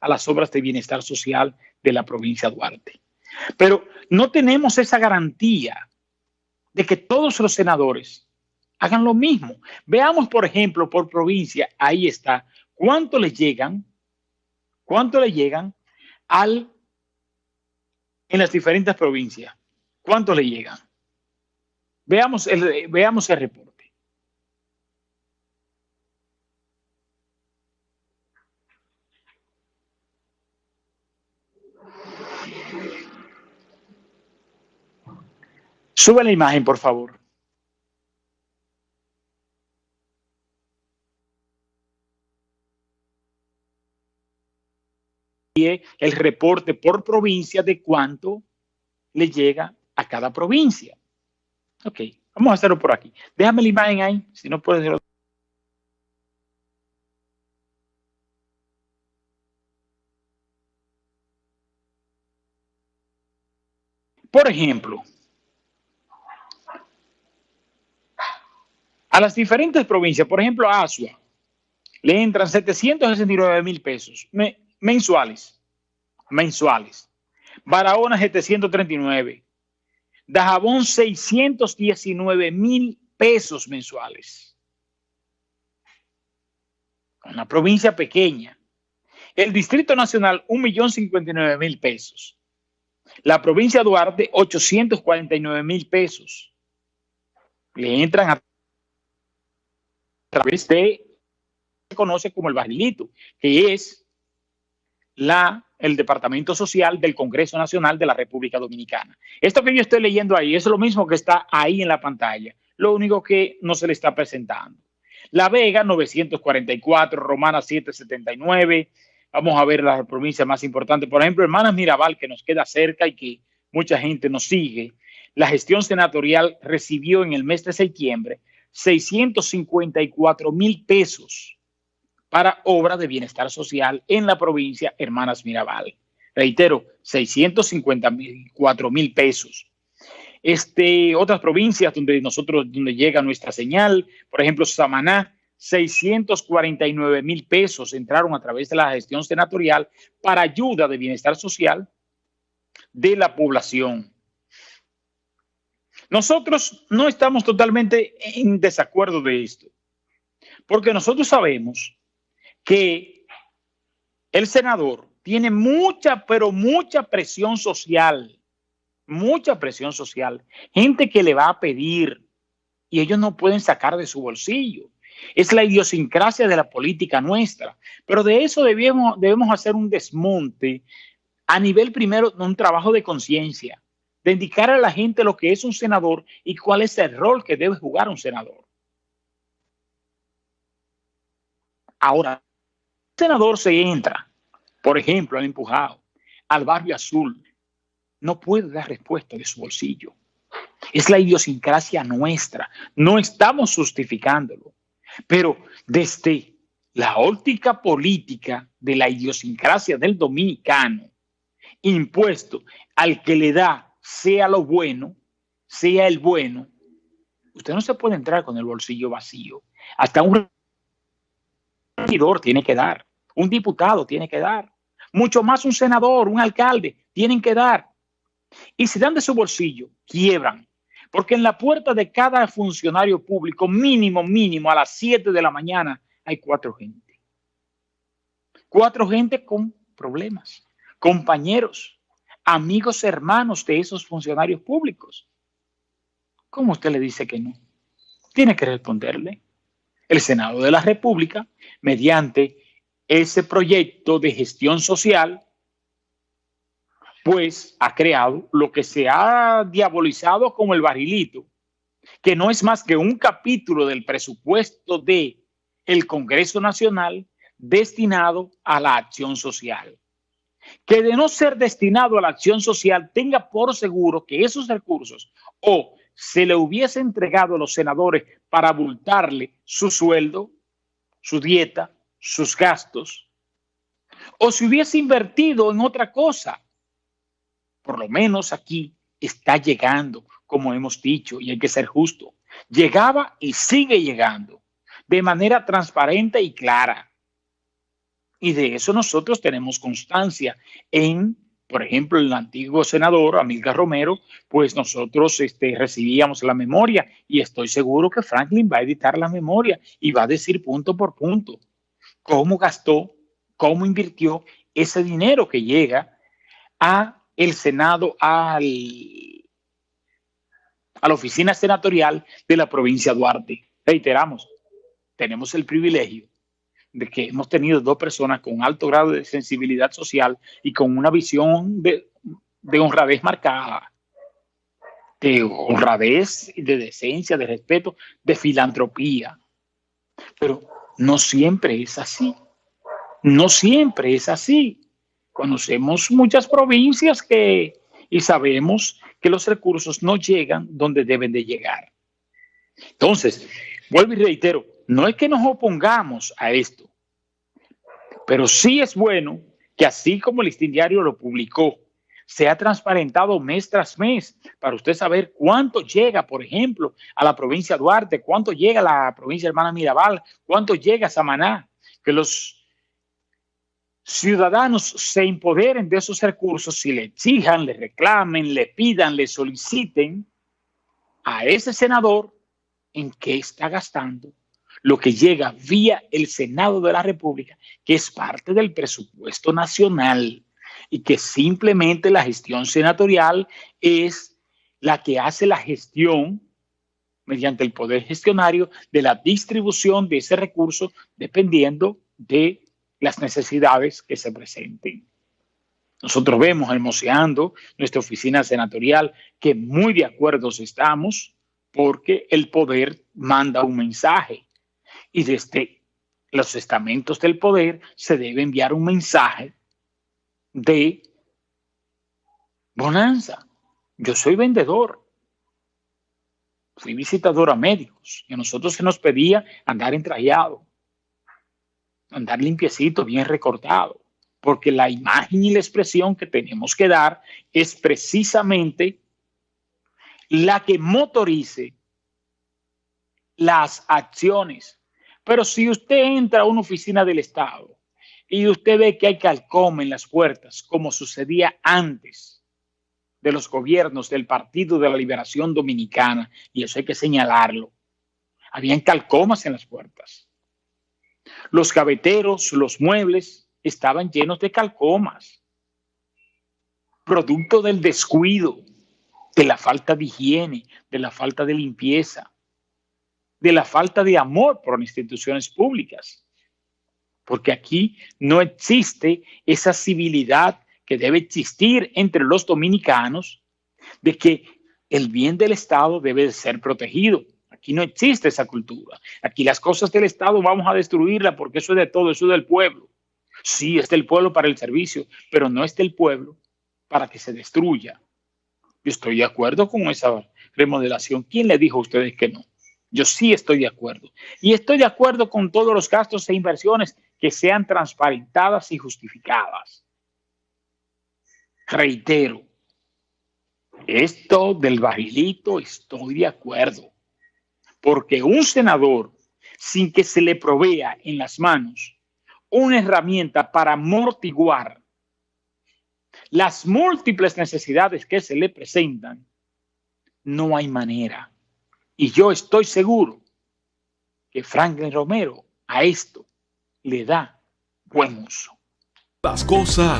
a las obras de bienestar social de la provincia de Duarte. Pero no tenemos esa garantía de que todos los senadores hagan lo mismo. Veamos, por ejemplo, por provincia, ahí está, cuánto le llegan, cuánto le llegan al, en las diferentes provincias, cuánto le llegan. Veamos el, veamos el reporte. Sube la imagen, por favor. el reporte por provincia de cuánto le llega a cada provincia. Ok, vamos a hacerlo por aquí. Déjame la imagen ahí, si no puedes hacerlo. Por ejemplo, a las diferentes provincias, por ejemplo, a Asua, le entran 769 mil pesos mensuales. Mensuales. Barahona 739. Dajabón 619 mil pesos mensuales. Una provincia pequeña. El Distrito Nacional, 1.059.000 pesos. La provincia de Duarte, 849 mil pesos. Le entran a través de se conoce como el barrilito, que es la, el Departamento Social del Congreso Nacional de la República Dominicana. Esto que yo estoy leyendo ahí es lo mismo que está ahí en la pantalla, lo único que no se le está presentando. La Vega, 944, Romana, 779. Vamos a ver las provincias más importantes. Por ejemplo, Hermanas Mirabal, que nos queda cerca y que mucha gente nos sigue. La gestión senatorial recibió en el mes de septiembre 654 mil pesos para obra de bienestar social en la provincia Hermanas Mirabal. Reitero, 654 mil pesos. Este, otras provincias donde nosotros, donde llega nuestra señal, por ejemplo, Samaná, 649 mil pesos entraron a través de la gestión senatorial para ayuda de bienestar social de la población. Nosotros no estamos totalmente en desacuerdo de esto, porque nosotros sabemos que el senador tiene mucha, pero mucha presión social, mucha presión social, gente que le va a pedir y ellos no pueden sacar de su bolsillo. Es la idiosincrasia de la política nuestra, pero de eso debemos, debemos hacer un desmonte a nivel primero de un trabajo de conciencia de indicar a la gente lo que es un senador y cuál es el rol que debe jugar un senador. Ahora, el senador se entra, por ejemplo, al empujado, al barrio azul, no puede dar respuesta de su bolsillo. Es la idiosincrasia nuestra, no estamos justificándolo, pero desde la óptica política de la idiosincrasia del dominicano, impuesto al que le da sea lo bueno, sea el bueno, usted no se puede entrar con el bolsillo vacío. Hasta un regidor tiene que dar, un diputado tiene que dar, mucho más un senador, un alcalde, tienen que dar. Y si dan de su bolsillo, quiebran. Porque en la puerta de cada funcionario público, mínimo, mínimo, a las 7 de la mañana, hay cuatro gente. Cuatro gente con problemas, compañeros, amigos hermanos de esos funcionarios públicos. ¿Cómo usted le dice que no? Tiene que responderle. El Senado de la República, mediante ese proyecto de gestión social, pues ha creado lo que se ha diabolizado como el barrilito, que no es más que un capítulo del presupuesto de el Congreso Nacional destinado a la acción social que de no ser destinado a la acción social tenga por seguro que esos recursos o se le hubiese entregado a los senadores para abultarle su sueldo, su dieta, sus gastos, o se hubiese invertido en otra cosa. Por lo menos aquí está llegando, como hemos dicho, y hay que ser justo. Llegaba y sigue llegando de manera transparente y clara. Y de eso nosotros tenemos constancia en, por ejemplo, el antiguo senador Amílcar Romero, pues nosotros este, recibíamos la memoria y estoy seguro que Franklin va a editar la memoria y va a decir punto por punto cómo gastó, cómo invirtió ese dinero que llega a el Senado, al, a la oficina senatorial de la provincia de Duarte. Reiteramos, tenemos el privilegio de que hemos tenido dos personas con alto grado de sensibilidad social y con una visión de, de honradez marcada, de honradez, de decencia, de respeto, de filantropía. Pero no siempre es así. No siempre es así. Conocemos muchas provincias que y sabemos que los recursos no llegan donde deben de llegar. Entonces, vuelvo y reitero, no es que nos opongamos a esto, pero sí es bueno que así como el listín diario lo publicó, sea transparentado mes tras mes para usted saber cuánto llega, por ejemplo, a la provincia de Duarte, cuánto llega a la provincia hermana Mirabal, cuánto llega a Samaná, que los ciudadanos se empoderen de esos recursos si le exijan, le reclamen, le pidan, le soliciten a ese senador en qué está gastando lo que llega vía el Senado de la República, que es parte del presupuesto nacional y que simplemente la gestión senatorial es la que hace la gestión mediante el poder gestionario de la distribución de ese recurso dependiendo de las necesidades que se presenten. Nosotros vemos hermoseando nuestra oficina senatorial que muy de acuerdo estamos porque el poder manda un mensaje y desde los estamentos del poder se debe enviar un mensaje de bonanza. Yo soy vendedor. Fui visitador a médicos y a nosotros se nos pedía andar entrallado andar limpiecito, bien recortado, porque la imagen y la expresión que tenemos que dar es precisamente la que motorice las acciones. Pero si usted entra a una oficina del Estado y usted ve que hay calcoma en las puertas, como sucedía antes de los gobiernos del Partido de la Liberación Dominicana, y eso hay que señalarlo, habían calcomas en las puertas. Los gaveteros, los muebles estaban llenos de calcomas, producto del descuido, de la falta de higiene, de la falta de limpieza, de la falta de amor por las instituciones públicas. Porque aquí no existe esa civilidad que debe existir entre los dominicanos de que el bien del Estado debe ser protegido. Aquí no existe esa cultura. Aquí las cosas del Estado vamos a destruirlas porque eso es de todo, eso es del pueblo. Sí, es del pueblo para el servicio, pero no es del pueblo para que se destruya. Yo estoy de acuerdo con esa remodelación. ¿Quién le dijo a ustedes que no? Yo sí estoy de acuerdo. Y estoy de acuerdo con todos los gastos e inversiones que sean transparentadas y justificadas. Reitero, esto del barrilito estoy de acuerdo porque un senador, sin que se le provea en las manos una herramienta para amortiguar las múltiples necesidades que se le presentan, no hay manera. Y yo estoy seguro que Franklin Romero a esto le da buen uso. Las cosas